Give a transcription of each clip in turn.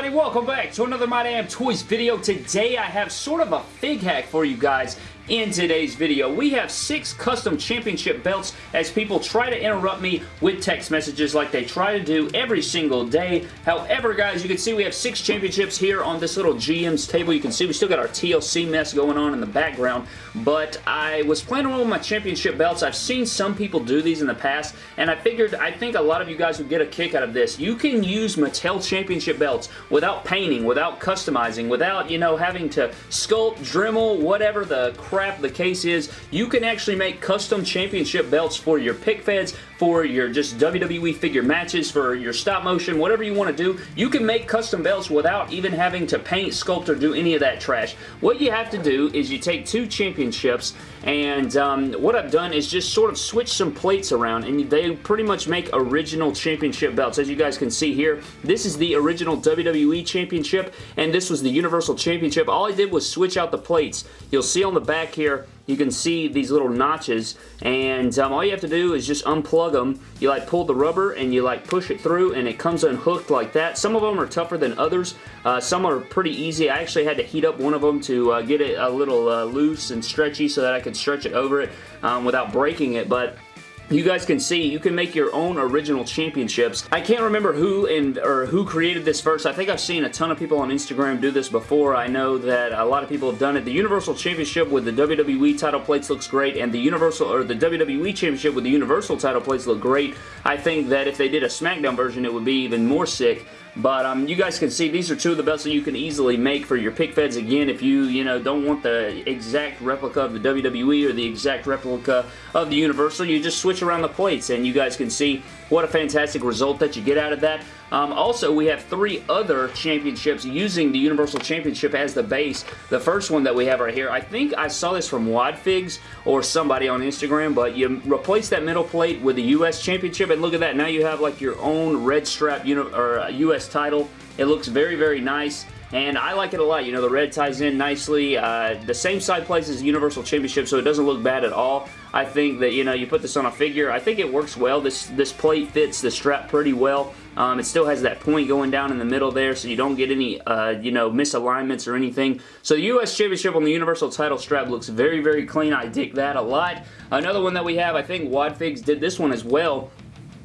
everybody? Welcome back to another My Damn Toys video. Today I have sort of a fig hack for you guys in today's video. We have six custom championship belts as people try to interrupt me with text messages like they try to do every single day. However, guys, you can see we have six championships here on this little GM's table. You can see we still got our TLC mess going on in the background, but I was playing around with my championship belts. I've seen some people do these in the past, and I figured I think a lot of you guys would get a kick out of this. You can use Mattel championship belts without painting, without customizing, without, you know, having to sculpt, Dremel, whatever the crap the case is, you can actually make custom championship belts for your pic feds, for your just WWE figure matches, for your stop motion, whatever you want to do. You can make custom belts without even having to paint, sculpt, or do any of that trash. What you have to do is you take two championships and um, what I've done is just sort of switch some plates around and they pretty much make original championship belts. As you guys can see here, this is the original WWE Championship and this was the Universal Championship. All I did was switch out the plates. You'll see on the back back here, you can see these little notches and um, all you have to do is just unplug them. You like pull the rubber and you like push it through and it comes unhooked like that. Some of them are tougher than others. Uh, some are pretty easy. I actually had to heat up one of them to uh, get it a little uh, loose and stretchy so that I could stretch it over it um, without breaking it but you guys can see you can make your own original championships. I can't remember who and or who created this first. I think I've seen a ton of people on Instagram do this before. I know that a lot of people have done it. The Universal Championship with the WWE title plates looks great and the Universal or the WWE Championship with the Universal title plates look great. I think that if they did a SmackDown version it would be even more sick. But um, you guys can see these are two of the belts that you can easily make for your pic feds. Again, if you, you know, don't want the exact replica of the WWE or the exact replica of the Universal, you just switch around the plates and you guys can see what a fantastic result that you get out of that. Um, also, we have three other championships using the Universal Championship as the base. The first one that we have right here, I think I saw this from Wadfigs or somebody on Instagram, but you replace that middle plate with the U.S. Championship, and look at that. Now you have like your own red strap or U.S. title. It looks very, very nice and I like it a lot. You know, the red ties in nicely. Uh, the same side place as Universal Championship, so it doesn't look bad at all. I think that, you know, you put this on a figure, I think it works well. This, this plate fits the strap pretty well. Um, it still has that point going down in the middle there, so you don't get any, uh, you know, misalignments or anything. So the U.S. Championship on the Universal title strap looks very, very clean. I dig that a lot. Another one that we have, I think Wadfigs did this one as well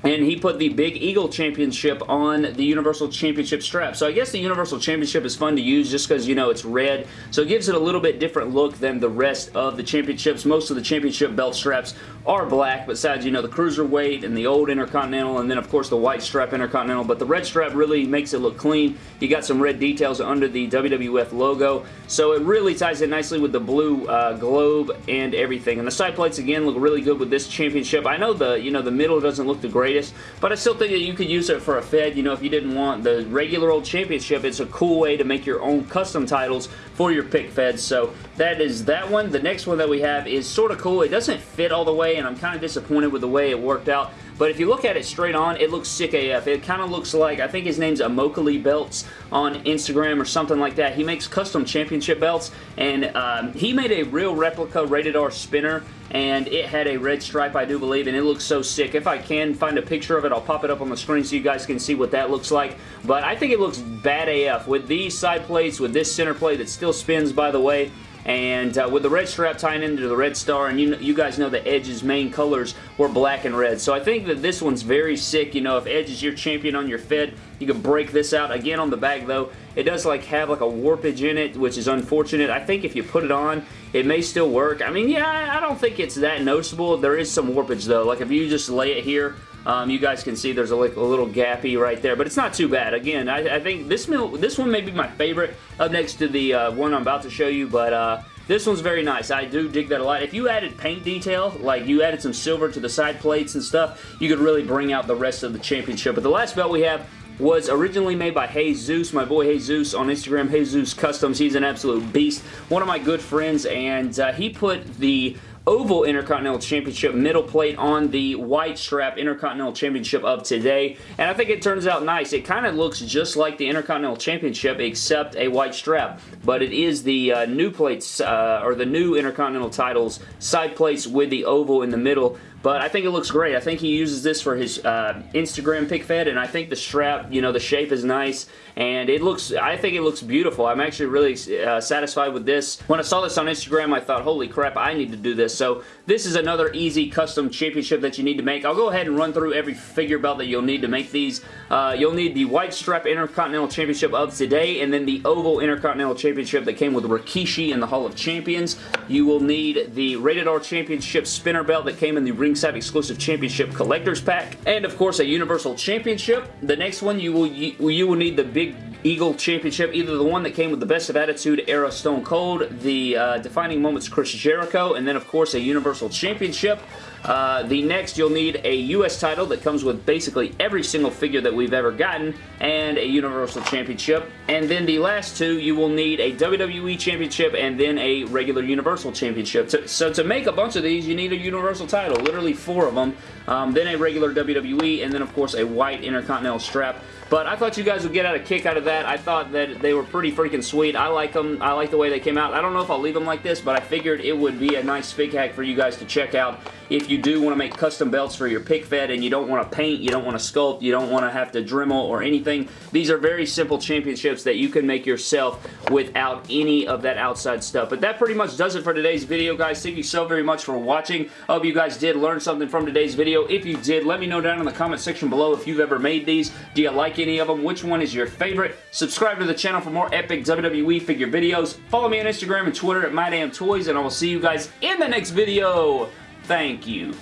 and he put the Big Eagle Championship on the Universal Championship strap. So I guess the Universal Championship is fun to use just because, you know, it's red. So it gives it a little bit different look than the rest of the championships. Most of the championship belt straps are black, besides, you know, the Cruiserweight and the old Intercontinental, and then, of course, the white strap Intercontinental. But the red strap really makes it look clean. You got some red details under the WWF logo. So it really ties in nicely with the blue uh, globe and everything. And the side plates, again, look really good with this championship. I know the, you know, the middle doesn't look the greatest but I still think that you could use it for a Fed. You know, if you didn't want the regular old championship, it's a cool way to make your own custom titles for your pic Feds. So that is that one. The next one that we have is sort of cool. It doesn't fit all the way, and I'm kind of disappointed with the way it worked out. But if you look at it straight on, it looks sick AF. It kind of looks like, I think his name's Amokali Belts on Instagram or something like that. He makes custom championship belts, and um, he made a real replica rated R spinner and it had a red stripe I do believe and it looks so sick. If I can find a picture of it I'll pop it up on the screen so you guys can see what that looks like but I think it looks bad AF with these side plates with this center plate that still spins by the way and uh, with the red strap tying into the red star and you, you guys know the Edge's main colors were black and red. So I think that this one's very sick you know if Edge is your champion on your Fed you can break this out. Again on the back though it does like have like a warpage in it which is unfortunate. I think if you put it on it may still work. I mean yeah I don't think it's that noticeable. There is some warpage though. Like if you just lay it here um, you guys can see there's a, like, a little gappy right there, but it's not too bad. Again, I, I think this, this one may be my favorite up next to the uh, one I'm about to show you, but uh, this one's very nice. I do dig that a lot. If you added paint detail, like you added some silver to the side plates and stuff, you could really bring out the rest of the championship. But the last belt we have was originally made by Jesus, my boy Jesus on Instagram, Jesus Customs. He's an absolute beast. One of my good friends, and uh, he put the Oval Intercontinental Championship middle plate on the white strap Intercontinental Championship of today. And I think it turns out nice. It kind of looks just like the Intercontinental Championship except a white strap. But it is the uh, new plates, uh, or the new Intercontinental titles, side plates with the oval in the middle. But I think it looks great. I think he uses this for his uh, Instagram pic fed, and I think the strap, you know, the shape is nice, and it looks, I think it looks beautiful. I'm actually really uh, satisfied with this. When I saw this on Instagram, I thought, holy crap, I need to do this. So this is another easy custom championship that you need to make. I'll go ahead and run through every figure belt that you'll need to make these. Uh, you'll need the white strap Intercontinental Championship of today, and then the oval Intercontinental Championship that came with Rikishi in the Hall of Champions. You will need the Rated R Championship spinner belt that came in the ringside exclusive championship collector's pack. And of course a Universal Championship. The next one you will you will need the Big Eagle Championship, either the one that came with the Best of Attitude era Stone Cold, the uh, Defining Moments Chris Jericho, and then of course a Universal Championship. Uh, the next, you'll need a U.S. title that comes with basically every single figure that we've ever gotten, and a Universal Championship. And then the last two, you will need a WWE Championship and then a regular Universal Championship. So, so to make a bunch of these, you need a Universal title, literally four of them, um, then a regular WWE, and then of course a white Intercontinental strap. But I thought you guys would get out a kick out of that. I thought that they were pretty freaking sweet. I like them. I like the way they came out. I don't know if I'll leave them like this, but I figured it would be a nice fig hack for you guys to check out if you do want to make custom belts for your pic fed and you don't want to paint, you don't want to sculpt, you don't want to have to Dremel or anything. These are very simple championships that you can make yourself without any of that outside stuff. But that pretty much does it for today's video, guys. Thank you so very much for watching. I hope you guys did learn something from today's video. If you did, let me know down in the comment section below if you've ever made these. Do you like any of them? Which one is your favorite? Subscribe to the channel for more epic WWE figure videos. Follow me on Instagram and Twitter at MyDamnToys, and I will see you guys in the next video. Thank you.